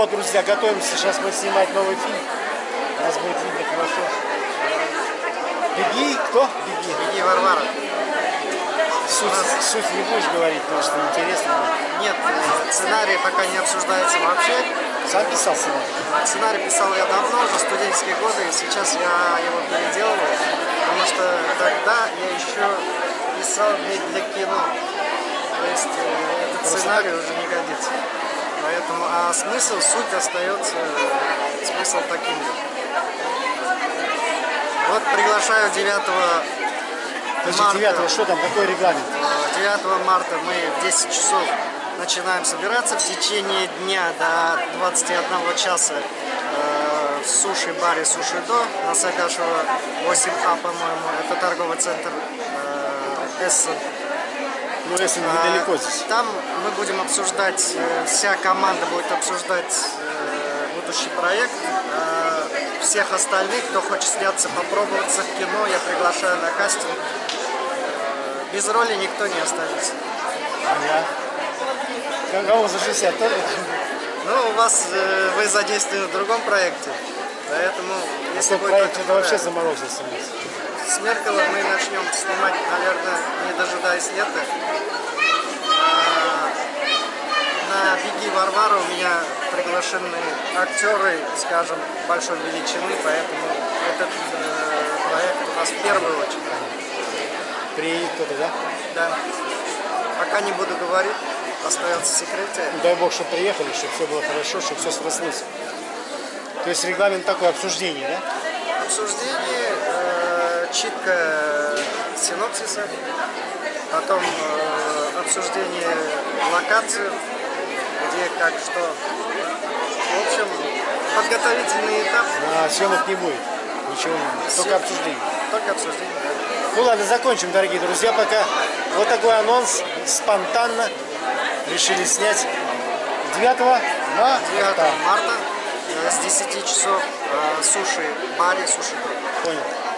вот, друзья, готовимся. Сейчас мы снимать новый фильм. Нас будет видно хорошо. Беги, кто? Беги. Беги, Варвара. Суть, суть не будешь говорить, потому что интересно. Нет, сценарий пока не обсуждается вообще. Сам писал сценарий? Сценарий писал я давно, уже студенческие годы, и сейчас я его переделываю, потому что тогда я еще писал не для кино. То есть э, этот сценарий уже не годится. Поэтому, а смысл, суть остается, э, смысл таким же. Вот приглашаю 9 Подожди, марта. 9 что там, какой регламент? 9 марта мы в 10 часов начинаем собираться в течение дня до 21 часа э, в суши-баре Суши-До на Сагашева 8А, по-моему. Это торговый центр э, Эссен. Ну, если А, недалеко здесь. Там мы будем обсуждать, э, вся команда будет обсуждать э, будущий проект. А Всех остальных, кто хочет сняться, попробоваться в кино, я приглашаю на кастинг. Э, Без роли никто не останется. Ага. Кого за 60 тоже? Ну, у вас, э, вы задействованы в другом проекте, поэтому, если Если будет проект это вообще заморозился у нас. с Меркелом мы начнем снимать, наверное, дожидаясь лета. А, На «Беги, Варвара» у меня приглашены актеры, скажем, большой величины, поэтому этот э, проект у нас в первую очередь. Приедет кто-то, да? Да. Пока не буду говорить, остается в секрете. Дай бог, чтобы приехали, чтобы все было хорошо, чтобы все срослось. То есть регламент такой обсуждение, да? Обсуждение, э, читка синопсиса, потом э, обсуждение локации, где, как, что. В общем, подготовительный этап, А съемок не будет. Ничего не будет. Только обсуждение. только обсуждение. да. Ну ладно, закончим, дорогие друзья, пока. Вот такой анонс. Спонтанно решили снять 9 9 марта. марта э, с 10 часов э, суши, баре суши. Понял.